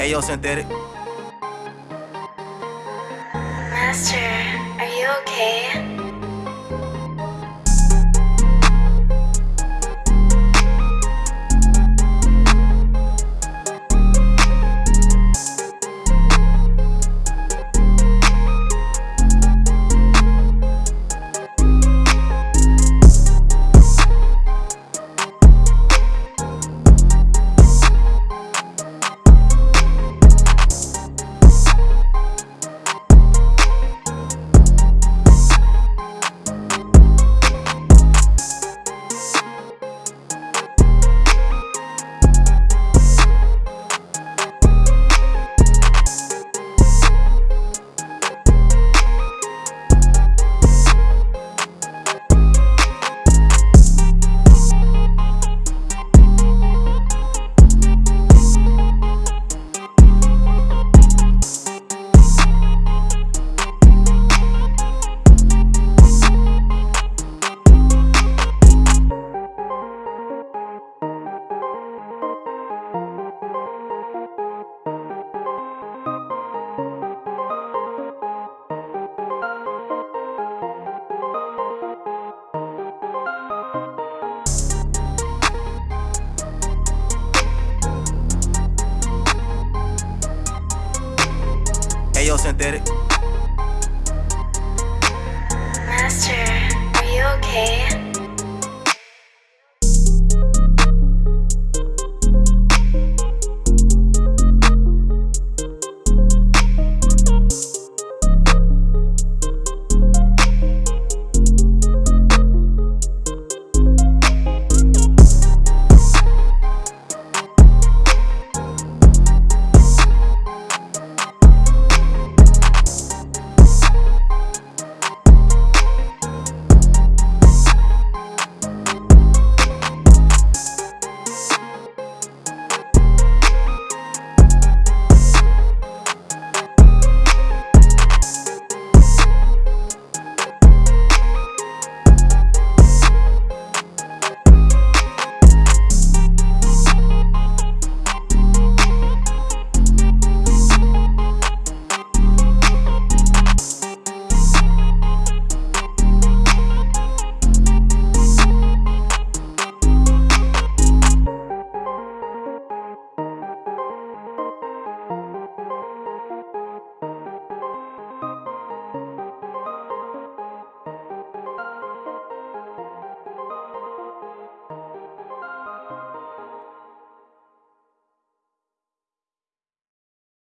Ayo, synthetic. Master, are you okay? Ayo, synthetic. Master, are you okay?